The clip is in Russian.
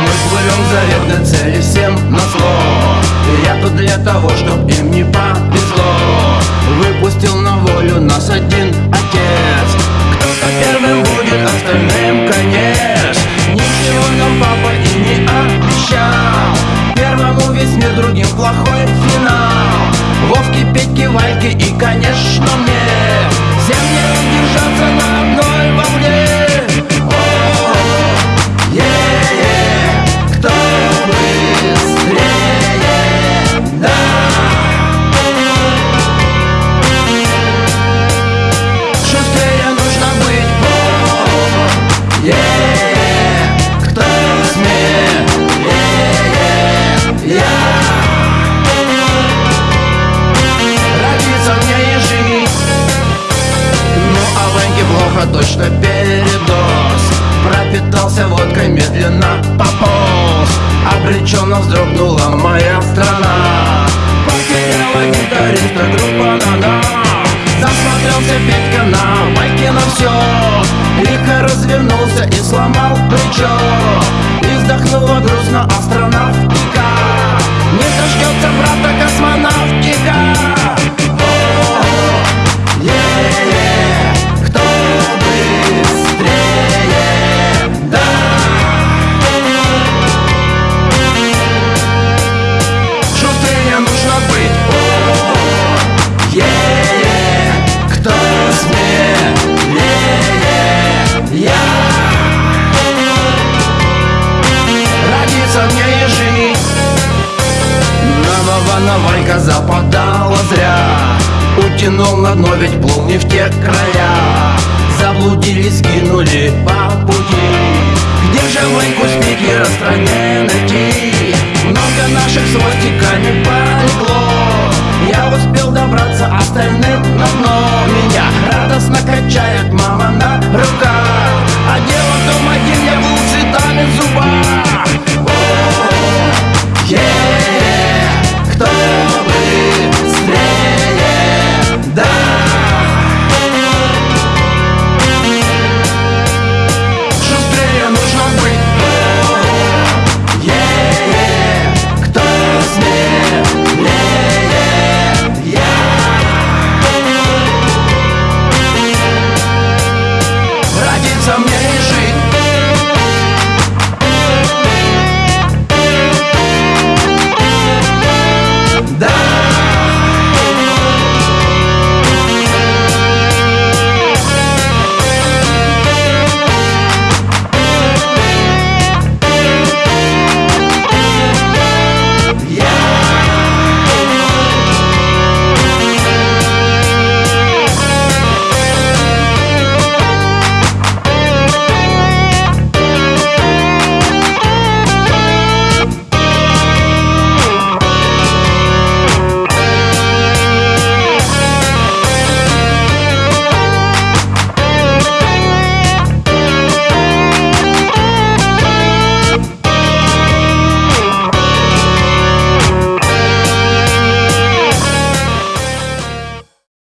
Мы плывем за верной цели всем на зло. Я тут для того, чтоб им не повезло. Выпустил на волю нас один отец. Кто-то первым будет, а остальным конец. Ничего нам папа и не обещал. Первому весне, другим плохой финал. Вовке, Петьке, Вальке и, конечно, мне Всем не точно передоз. Пропитался водкой, медленно пополз. Обреченно вздрогнула моя страна. Потеряла гитариста группа «Нана» Засмотрелся Петька на Ванькино все Лихо развернулся и сломал плечо. И вздохнула грустно астронавтика зря. Утянул на дно, ведь плыл не в те края. Заблудились, кинули по пути Где же с Микки стране найти? Много наших с не полегло